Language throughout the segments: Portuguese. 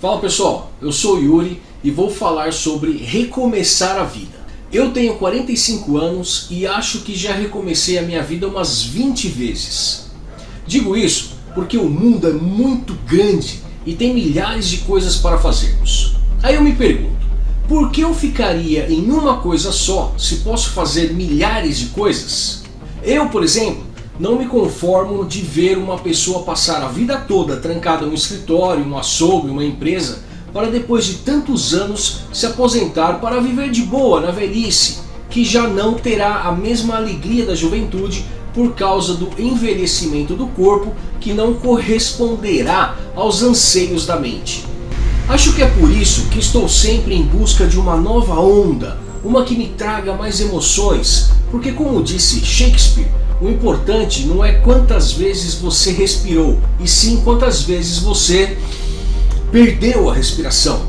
Fala pessoal, eu sou Yuri e vou falar sobre recomeçar a vida. Eu tenho 45 anos e acho que já recomecei a minha vida umas 20 vezes. Digo isso porque o mundo é muito grande e tem milhares de coisas para fazermos. Aí eu me pergunto, por que eu ficaria em uma coisa só se posso fazer milhares de coisas? Eu, por exemplo, não me conformo de ver uma pessoa passar a vida toda trancada em um escritório, um açougue, uma empresa, para depois de tantos anos se aposentar para viver de boa na velhice, que já não terá a mesma alegria da juventude por causa do envelhecimento do corpo que não corresponderá aos anseios da mente. Acho que é por isso que estou sempre em busca de uma nova onda, uma que me traga mais emoções, porque como disse Shakespeare, o importante não é quantas vezes você respirou, e sim quantas vezes você perdeu a respiração.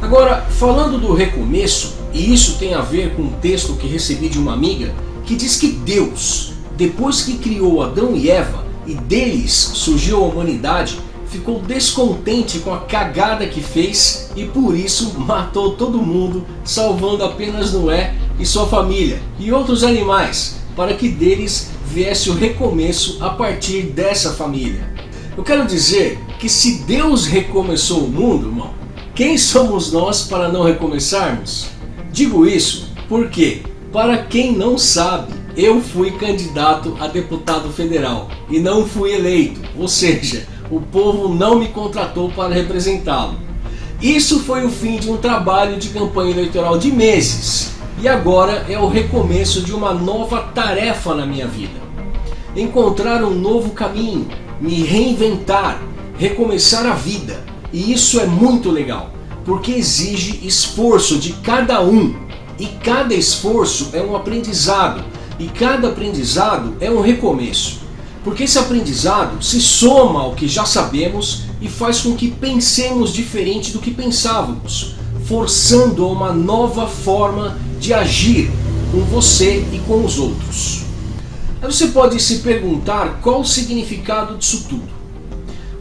Agora, falando do recomeço, e isso tem a ver com um texto que recebi de uma amiga, que diz que Deus, depois que criou Adão e Eva, e deles surgiu a humanidade, ficou descontente com a cagada que fez e por isso matou todo mundo, salvando apenas Noé e sua família e outros animais, para que deles viesse o recomeço a partir dessa família. Eu quero dizer que se Deus recomeçou o mundo, irmão, quem somos nós para não recomeçarmos? Digo isso porque, para quem não sabe, eu fui candidato a deputado federal e não fui eleito, ou seja, o povo não me contratou para representá-lo. Isso foi o fim de um trabalho de campanha eleitoral de meses e agora é o recomeço de uma nova tarefa na minha vida. Encontrar um novo caminho, me reinventar, recomeçar a vida. E isso é muito legal, porque exige esforço de cada um. E cada esforço é um aprendizado, e cada aprendizado é um recomeço. Porque esse aprendizado se soma ao que já sabemos e faz com que pensemos diferente do que pensávamos, forçando uma nova forma de agir com você e com os outros. Aí você pode se perguntar qual o significado disso tudo.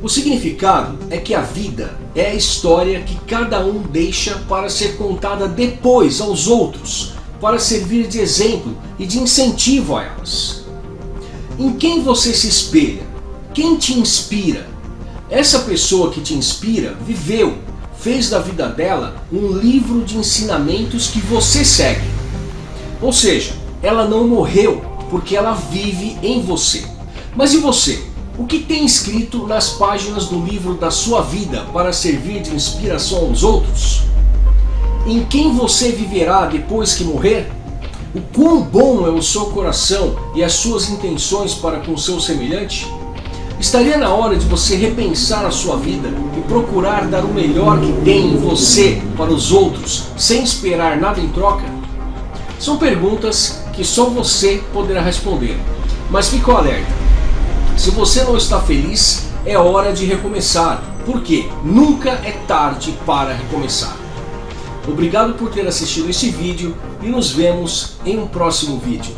O significado é que a vida é a história que cada um deixa para ser contada depois aos outros, para servir de exemplo e de incentivo a elas. Em quem você se espelha? Quem te inspira? Essa pessoa que te inspira viveu, fez da vida dela um livro de ensinamentos que você segue. Ou seja, ela não morreu porque ela vive em você. Mas e você? O que tem escrito nas páginas do livro da sua vida para servir de inspiração aos outros? Em quem você viverá depois que morrer? O quão bom é o seu coração e as suas intenções para com seu semelhante? Estaria na hora de você repensar a sua vida e procurar dar o melhor que tem em você para os outros, sem esperar nada em troca? São perguntas que só você poderá responder. Mas fique alerta, se você não está feliz, é hora de recomeçar, porque nunca é tarde para recomeçar. Obrigado por ter assistido esse vídeo e nos vemos em um próximo vídeo.